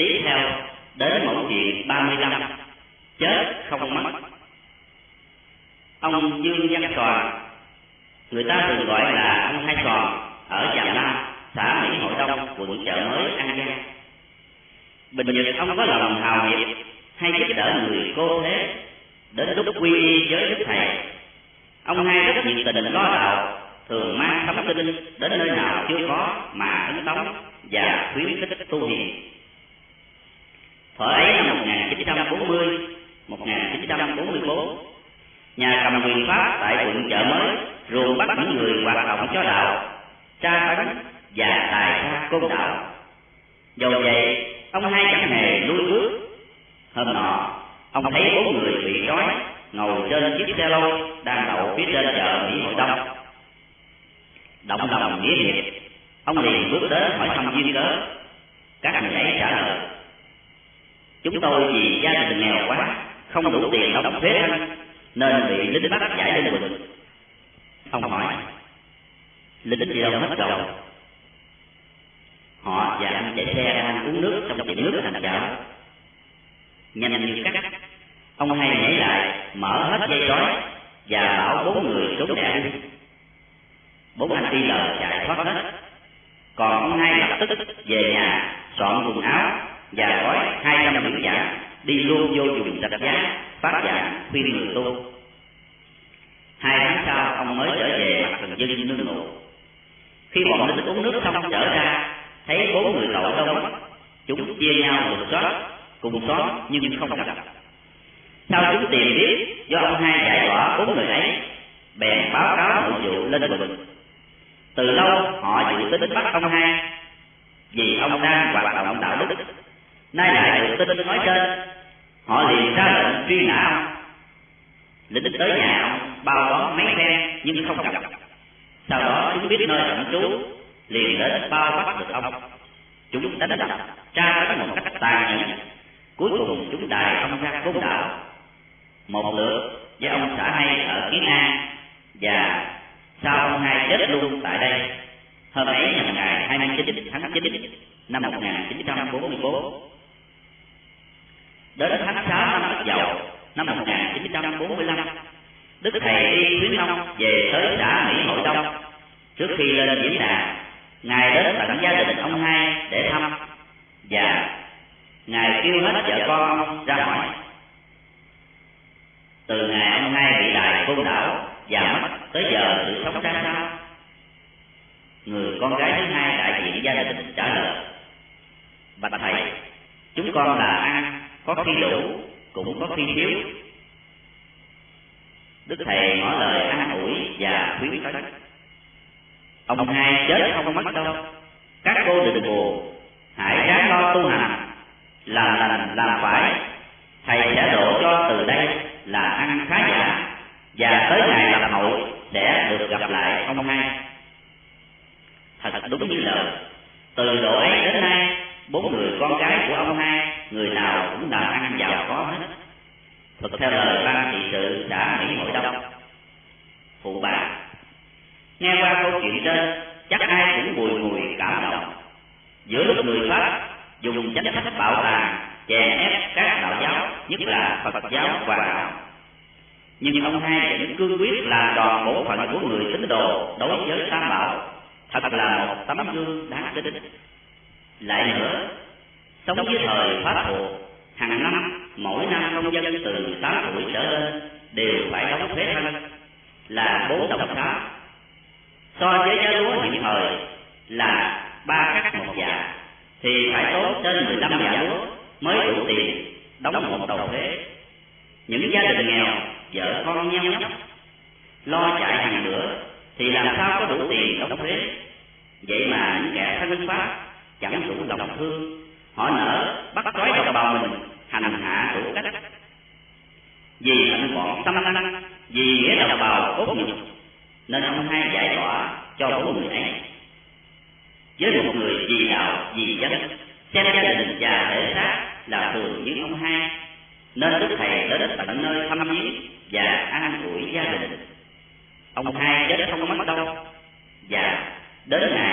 tiếp theo đến mẫu chuyện ba mươi lăm. Chết không mất. Ông dương văn toàn, người ta thường gọi là ông hai Toàn, ở trà nam, xã mỹ hội đông, quận chợ mới, an giang. Bình nhật ông có lòng hào hiệp hay giúp đỡ người cô thế đến lúc quy y với đức thầy. Ông hai rất nhiệt tình lo đạo, thường mang thấm tinh đến nơi nào chưa có mà ấn tống và khuyến khích tu hiền thuở ấy năm 1940 1944 nhà cầm quyền pháp tại quận chợ mới ruồng bắt những người hoạt động cho đạo, tra tấn và tài ra côn đạo. dầu vậy, ông hai chẳng hề lui bước hôm nọ, ông thấy bốn người bị trói ngồi trên chiếc xe lôi đang đậu phía trên chợ mỹ hội đông. Động lòng nghĩa hiệp, ông liền bước đến hỏi thăm duyên cớ. Các người ấy trả lời chúng tôi vì gia đình nghèo quá, không đủ tiền đóng thuế thân nên bị lính bắt giải lên quỳnh ông hỏi, lính đi đâu hết rồi? Họ và anh chạy xe đang uống nước trong tiệm nước thành chợ. Nhanh như cắt, ông hai nhảy lại, mở hết dây trói và bảo bốn người trốn chạy đi bốn anh đi lờ chạy thoát hết. Còn ông hai lập tức về nhà, soạn quần áo và gói hai trăm biển giả, đi luôn vô dùng tập giá, phát giảng khuyên người tu. Hai tháng sau, ông mới trở về mặt thần dân nương ngủ khi bọn lính uống nước xong trở ra, thấy bốn người tội đông mất chúng chia nhau lục xót cùng xót nhưng không gặp. Sau chúng tìm biết, do ông hai giải tỏa bốn người ấy, bèn báo cáo nội vụ lên quận. Từ lâu họ dự tính bắt ông hai, vì ông đang hoạt động đạo đức nay lại được tin nói trên. Họ liền ra lệnh truy nã ông. Lính tới nhà ông, bao đón mấy phen, nhưng không gặp. Sau đó chúng biết nơi ẩn trú, liền đến bao bắt được ông. Chúng đánh đập, tra tấn một cách tàn nhẫn. Cuối cùng chúng đài ông ra côn đảo. Một lượt với ông xã hay ở kiến an và sau ông hai chết luôn tại đây. Hôm ấy là ngày 29 tháng 9 năm 1944 đến tháng 6 năm Đức Dậu năm 1945 Đức Thầy đi khuyến nông về tới xã Mỹ Hội Đông trước khi lên diễn đàn ngài đến tận gia đình ông hai để thăm và ngài kêu hết vợ con ông ra hỏi từ ngày ông hai bị đại côn đảo và mất tới giờ sự sống ra sao người con gái thứ hai đại diện gia đình trả lời bạch thầy chúng con là ăn có khi đủ, cũng có khi thiếu. Đức thầy ngỏ lời an ủi và khuyến tấn ông hai chết không mất đâu. Các cô đừng buồn hãy ráng lo tu hành. Làm lành làm phải. Thầy sẽ đổ cho từ đây là ăn khá giả. Và tới ngày lập hội sẽ được gặp lại ông hai. Thật đúng như lời. Từ độ ấy đến nay, bốn người con gái của ông hai người nào cũng làm ăn giàu có hết. Thực theo lời ban trị sự xã mỹ hội đông. Phụ bà nghe qua câu chuyện trên chắc ai cũng bùi ngùi cảm động. giữa lúc người pháp dùng chính sách bạo tàn chèn ép các đạo giáo nhất là phật giáo hòa đạo nhưng ông hai vẫn cương quyết làm đòn bổn phận của người tín đồ đối với tam bảo. Thật là một tấm gương đáng kính. Lại nữa sống với thời pháp thuộc hàng năm mỗi năm công dân từ tám tuổi trở lên đều phải đóng thuế thân là bốn đồng sáu so với giá lúa hiện thời là ba cắt một dạ thì phải tốn trên mười lăm dạ lúa mới đủ tiền đóng một đầu thuế những gia đình nghèo vợ con nheo nhóc lo chạy hàng bữa thì làm sao có đủ tiền đóng thuế vậy mà những kẻ thân pháp chẳng đủ lòng thương họ nỡ bắt trói đồng bào mình, hành hạ đủ cách vì hạnh bọn tâm năng vì nghĩa đồng bào cốt nhục nên ông hai giải tỏa cho bốn người ấy. Với một người vì đạo, vì dân, xem gia đình và thể xác là thường những ông hai, nên đức thầy đến tận nơi thăm viếng và an ủi gia đình. Ông hai chết không mất đâu, và đến ngày